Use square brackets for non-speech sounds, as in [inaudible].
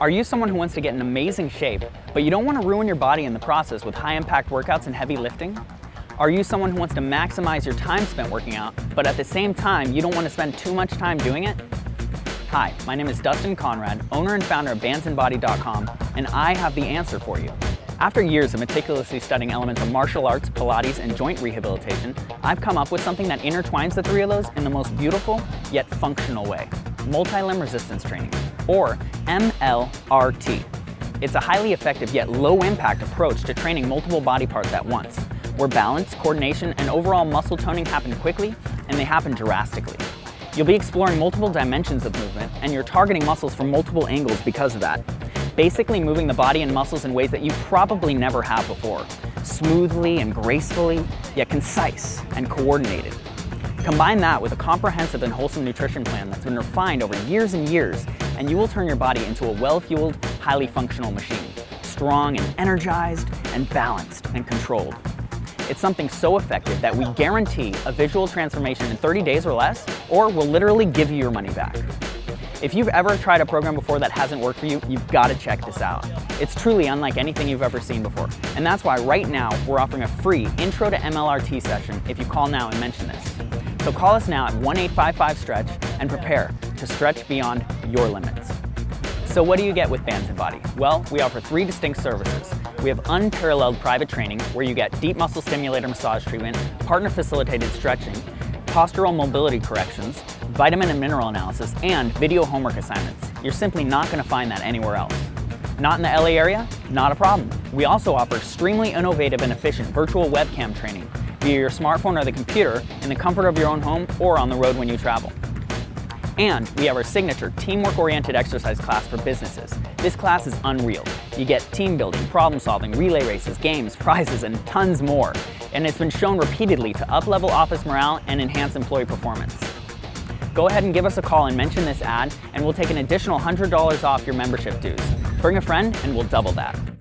Are you someone who wants to get in amazing shape, but you don't want to ruin your body in the process with high-impact workouts and heavy lifting? Are you someone who wants to maximize your time spent working out, but at the same time, you don't want to spend too much time doing it? Hi, my name is Dustin Conrad, owner and founder of bandsandbody.com, and I have the answer for you. After years of meticulously studying elements of martial arts, Pilates, and joint rehabilitation, I've come up with something that intertwines the three of those in the most beautiful, yet functional way. Multi-limb resistance training or MLRT. It's a highly effective yet low-impact approach to training multiple body parts at once, where balance, coordination, and overall muscle toning happen quickly, and they happen drastically. You'll be exploring multiple dimensions of movement, and you're targeting muscles from multiple angles because of that. Basically moving the body and muscles in ways that you probably never have before, smoothly and gracefully, yet concise and coordinated. Combine that with a comprehensive and wholesome nutrition plan that's been refined over years and years and you will turn your body into a well-fueled, highly functional machine, strong and energized and balanced and controlled. It's something so effective that we guarantee a visual transformation in 30 days or less, or we'll literally give you your money back. If you've ever tried a program before that hasn't worked for you, you've got to check this out. It's truly unlike anything you've ever seen before. And that's why right now we're offering a free Intro to MLRT session if you call now and mention this. So call us now at 1-855-STRETCH and prepare to stretch beyond your limits. So what do you get with Bands and Body? Well, we offer three distinct services. We have unparalleled private training where you get deep muscle stimulator massage treatment, partner facilitated stretching, postural mobility corrections, vitamin and mineral analysis, and video homework assignments. You're simply not going to find that anywhere else. Not in the LA area? Not a problem. We also offer extremely innovative and efficient virtual webcam training via your smartphone or the computer in the comfort of your own home or on the road when you travel. And we have our signature teamwork-oriented exercise class for businesses. This class is unreal. You get team building, problem solving, relay races, games, [laughs] prizes, and tons more. And it's been shown repeatedly to up-level office morale and enhance employee performance. Go ahead and give us a call and mention this ad, and we'll take an additional $100 off your membership dues. Bring a friend, and we'll double that.